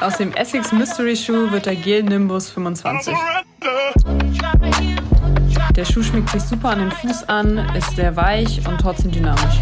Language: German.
Aus dem Essex Mystery Shoe wird der Gel Nimbus 25. Der Schuh schmiegt sich super an den Fuß an, ist sehr weich und trotzdem dynamisch.